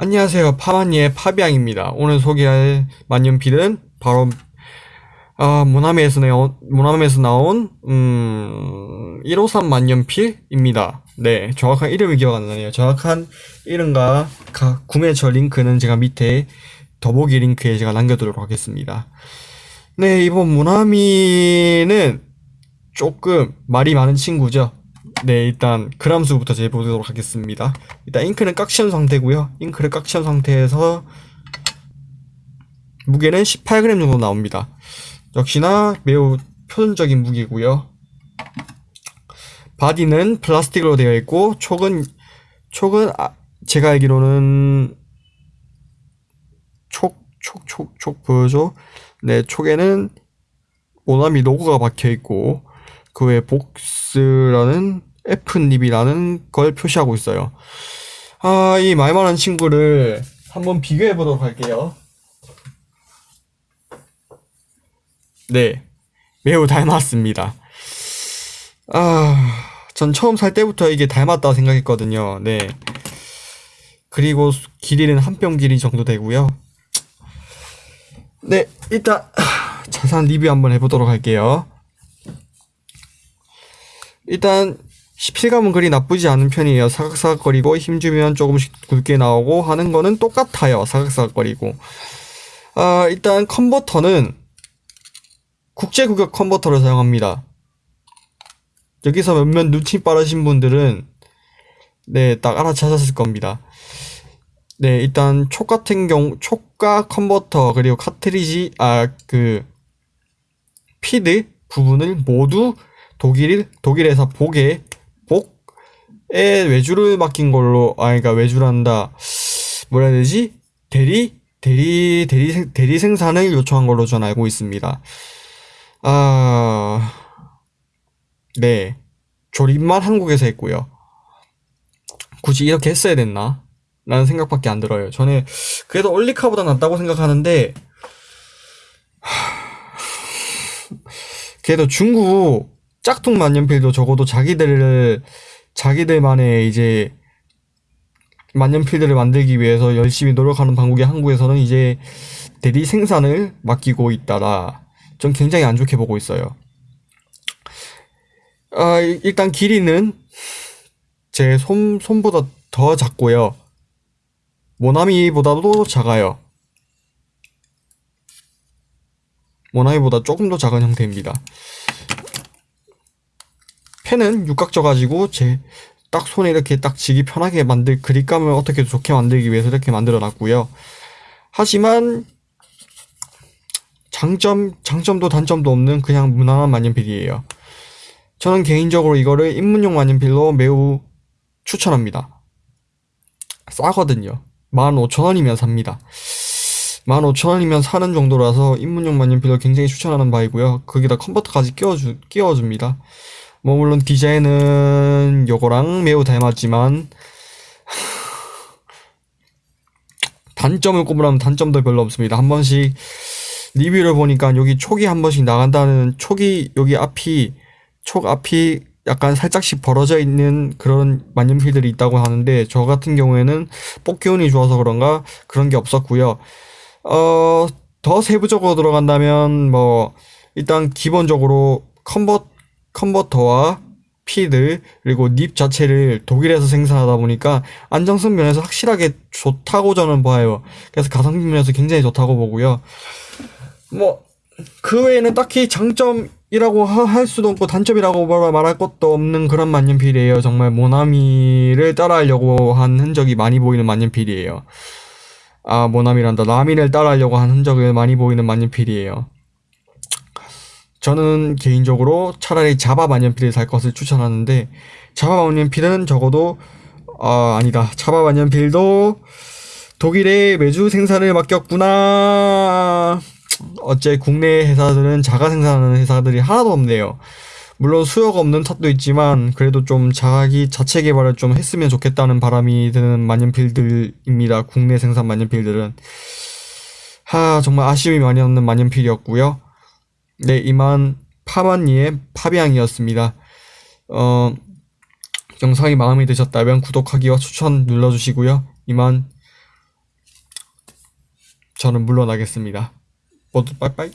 안녕하세요. 파마니의 파비앙입니다. 오늘 소개할 만년필은 바로 아, 모나미에서 나온 모나미에서 나온 음, 153 만년필입니다. 네, 정확한 이름이 기억 안 나네요. 정확한 이름과 가, 구매처 링크는 제가 밑에 더보기 링크에 제가 남겨두도록 하겠습니다. 네, 이번 모나미는 조금 말이 많은 친구죠. 네, 일단 그람 수부터 재보도록 하겠습니다. 일단 잉크는 꽉 채운 상태고요. 잉크를 꽉 채운 상태에서 무게는 18g 정도 나옵니다. 역시나 매우 표준적인 무게고요. 바디는 플라스틱으로 되어 있고 촉은 촉은 아, 제가 알기로는 촉 촉 촉 촉 보여줘. 네, 촉에는 모나미 로고가 박혀 있고 그 외에 복스라는 F닙이라는 걸 표시하고 있어요. 아, 이말 많은 친구를 한번 비교해 보도록 할게요. 네, 매우 닮았습니다. 아, 전 처음 살 때부터 이게 닮았다고 생각했거든요. 네. 그리고 길이는 한 뼘 길이 정도 되고요. 네, 일단 자세한 리뷰 한번 해보도록 할게요. 일단 실감은 그리 나쁘지 않은 편이에요. 사각사각거리고 힘주면 조금씩 굵게 나오고 하는 거는 똑같아요. 사각사각거리고. 아, 일단 컨버터는 국제구격 컨버터를 사용합니다. 여기서 몇몇 눈치 빠르신 분들은 네, 딱 알아차셨을 겁니다. 네, 일단 촉 같은 경우 촉과 컨버터 그리고 카트리지 아 그 피드 부분을 모두 독일 독일에서 복에 외주를 맡긴 걸로 아 그러니까 외주란다 뭐라 해야 되지 대리 대리 대리 생 대리 생산을 요청한 걸로 전 알고 있습니다. 아 네. 조립만 한국에서 했고요. 굳이 이렇게 했어야 됐나? 라는 생각밖에 안 들어요. 저는 그래도 올리카보다 낫다고 생각하는데 그래도 중국 짝퉁 만년필도 적어도 자기들을 자기들만의 이제 만년필들을 만들기 위해서 열심히 노력하는 방국이 한국에서는 이제 대리 생산을 맡기고 있다라 좀 굉장히 안 좋게 보고 있어요. 아, 일단 길이는 제 손, 손보다 더 작고요. 모나미보다도 작아요. 모나미보다 조금 더 작은 형태입니다. 펜은 육각져 가지고 제 딱 손에 이렇게 딱 쥐기 편하게 만들 그립감을 어떻게 좋게 만들기 위해서 이렇게 만들어 놨고요. 하지만 장점 장점도 단점도 없는 그냥 무난한 만년필이에요. 저는 개인적으로 이거를 입문용 만년필로 매우 추천합니다. 싸거든요. 15,000원이면 삽니다. 15,000원이면 사는 정도라서 입문용 만년필로 굉장히 추천하는 바이고요. 거기다 컨버터까지 끼워주, 끼워줍니다. 뭐 물론 디자인은 요거랑 매우 닮았지만 단점을 꼽으라면 단점도 별로 없습니다. 한 번씩 리뷰를 보니까 여기 촉이 한 번씩 나간다는 촉이 여기 앞이 촉 앞이 약간 살짝씩 벌어져 있는 그런 만년필들이 있다고 하는데 저 같은 경우에는 뽑기 운이 좋아서 그런가 그런 게 없었고요. 어, 더 세부적으로 들어간다면 뭐 일단 기본적으로 컨버 컨버터와 feed 그리고 nib 자체를 독일에서 생산하다 보니까 안정성 면에서 확실하게 좋다고 저는 봐요. 그래서 가성비 면에서 굉장히 좋다고 보고요. 뭐 그 외에는 딱히 장점이라고 할 수도 없고 단점이라고 말할 것도 없는 그런 만년필이에요. 정말 모나미를 따라하려고 한 흔적이 많이 보이는 만년필이에요. 아 모나미란다. 라미를 따라하려고 한 흔적을 많이 보이는 만년필이에요. 저는 개인적으로 차라리 자바 만년필을 살 것을 추천하는데 자바 만년필은 적어도 아 아니다. 자바 만년필도 독일에 매주 생산을 맡겼구나. 어째 국내 회사들은 자가 생산하는 회사들이 하나도 없네요. 물론 수요가 없는 탓도 있지만 그래도 좀 자기 자체 개발을 좀 했으면 좋겠다는 바람이 드는 만년필들입니다. 국내 생산 만년필들은. 하 정말 아쉬움이 많이 남는 만년필이었고요 네, 이만 파반니의 파비앙이었습니다. 어, 영상이 마음에 드셨다면 구독하기와 추천 눌러주시고요. 이만 저는 물러나겠습니다. 모두 빠이빠이.